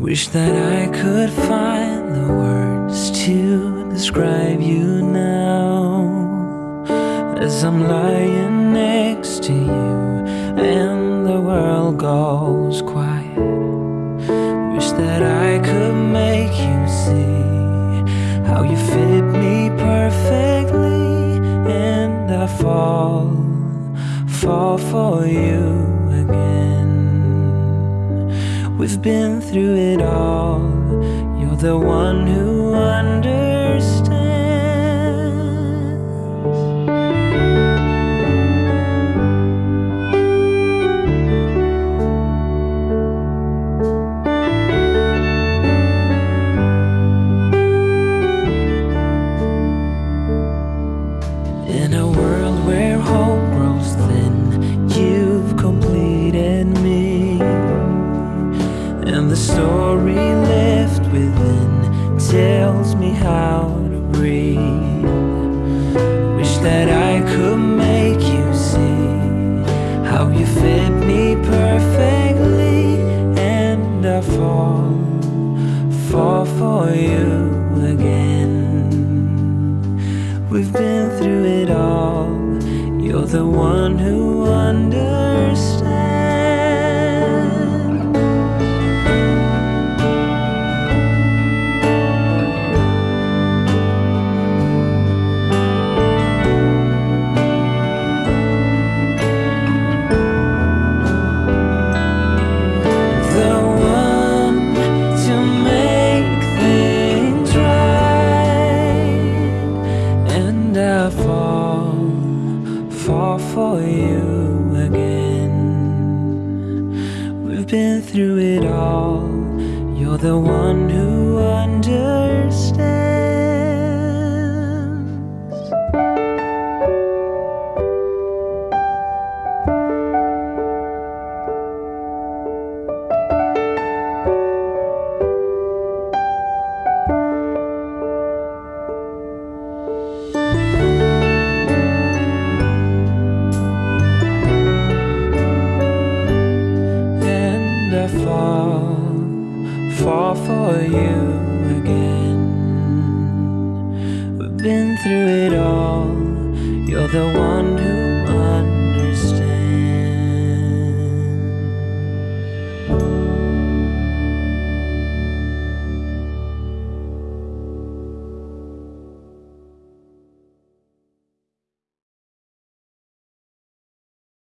Wish that I could find the words to describe you now. As I'm lying next to you and the world goes quiet Wish that I could make you see how you fit me perfectly And I fall, fall for you We've been through it all. You're the one who understands. Story left within tells me how to breathe. Wish that I could make you see How you fit me perfectly And I fall, fall for you again. We've been through it all. You're the one who understands fall for you again. We've been through it all. You're the one who understands. Fall for you again. We've been through it all. You're the one who